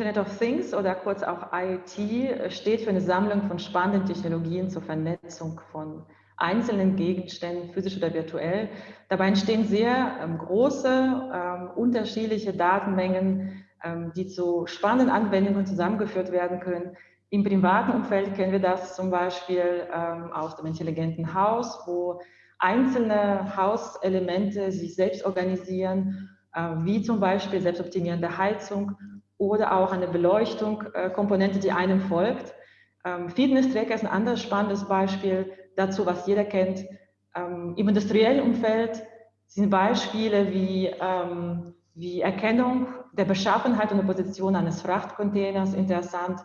Internet of Things oder kurz auch IoT steht für eine Sammlung von spannenden Technologien zur Vernetzung von einzelnen Gegenständen, physisch oder virtuell. Dabei entstehen sehr ähm, große, ähm, unterschiedliche Datenmengen, ähm, die zu spannenden Anwendungen zusammengeführt werden können. Im privaten Umfeld kennen wir das zum Beispiel ähm, aus dem intelligenten Haus, wo einzelne Hauselemente sich selbst organisieren, äh, wie zum Beispiel selbstoptimierende Heizung oder auch eine Beleuchtung-Komponente, äh, die einem folgt. Ähm, Fitness-Tracker ist ein anderes spannendes Beispiel dazu, was jeder kennt. Ähm, Im industriellen Umfeld sind Beispiele wie, ähm, wie Erkennung der Beschaffenheit und der Position eines Frachtcontainers interessant,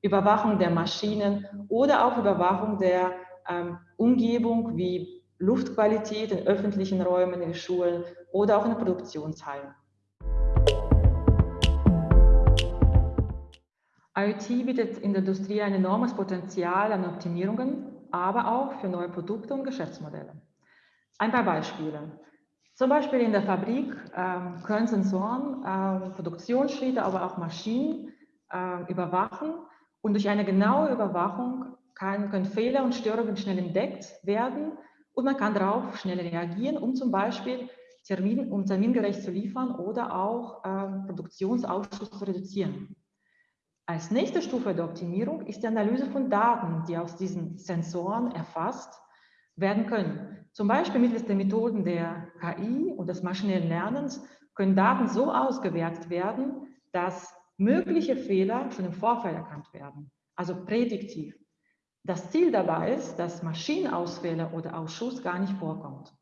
Überwachung der Maschinen oder auch Überwachung der ähm, Umgebung wie Luftqualität in öffentlichen Räumen, in Schulen oder auch in Produktionshallen. IoT bietet in der Industrie ein enormes Potenzial an Optimierungen, aber auch für neue Produkte und Geschäftsmodelle. Ein paar Beispiele. Zum Beispiel in der Fabrik äh, können Sensoren äh, Produktionsschritte, aber auch Maschinen äh, überwachen und durch eine genaue Überwachung kann, können Fehler und Störungen schnell entdeckt werden und man kann darauf schnell reagieren, um zum Beispiel Termin, um termingerecht zu liefern oder auch äh, Produktionsausschuss zu reduzieren. Als nächste Stufe der Optimierung ist die Analyse von Daten, die aus diesen Sensoren erfasst werden können. Zum Beispiel mittels der Methoden der KI und des maschinellen Lernens können Daten so ausgewertet werden, dass mögliche Fehler schon im Vorfeld erkannt werden, also prädiktiv. Das Ziel dabei ist, dass Maschinenausfälle oder Ausschuss gar nicht vorkommt.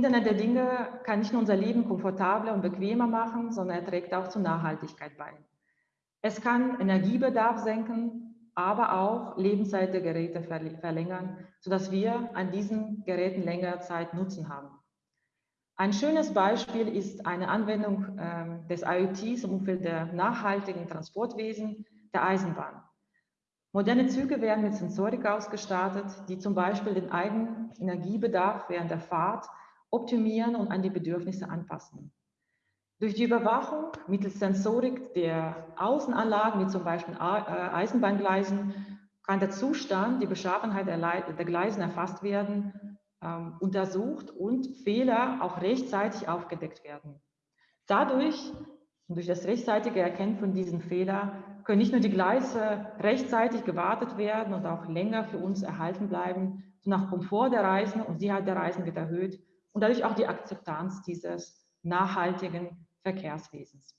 Internet der Dinge kann nicht nur unser Leben komfortabler und bequemer machen, sondern er trägt auch zur Nachhaltigkeit bei. Es kann Energiebedarf senken, aber auch Lebenszeit der Geräte verlängern, sodass wir an diesen Geräten längere Zeit Nutzen haben. Ein schönes Beispiel ist eine Anwendung äh, des IoTs im Umfeld der nachhaltigen Transportwesen, der Eisenbahn. Moderne Züge werden mit Sensorik ausgestattet, die zum Beispiel den eigenen Energiebedarf während der Fahrt optimieren und an die Bedürfnisse anpassen. Durch die Überwachung mittels Sensorik der Außenanlagen, wie zum Beispiel äh, Eisenbahngleisen, kann der Zustand, die Beschaffenheit der Gleisen erfasst werden, ähm, untersucht und Fehler auch rechtzeitig aufgedeckt werden. Dadurch durch das rechtzeitige Erkennen von diesen Fehlern können nicht nur die Gleise rechtzeitig gewartet werden und auch länger für uns erhalten bleiben, sondern auch Komfort der Reisenden und Sicherheit der Reisenden wird erhöht und dadurch auch die Akzeptanz dieses nachhaltigen Verkehrswesens.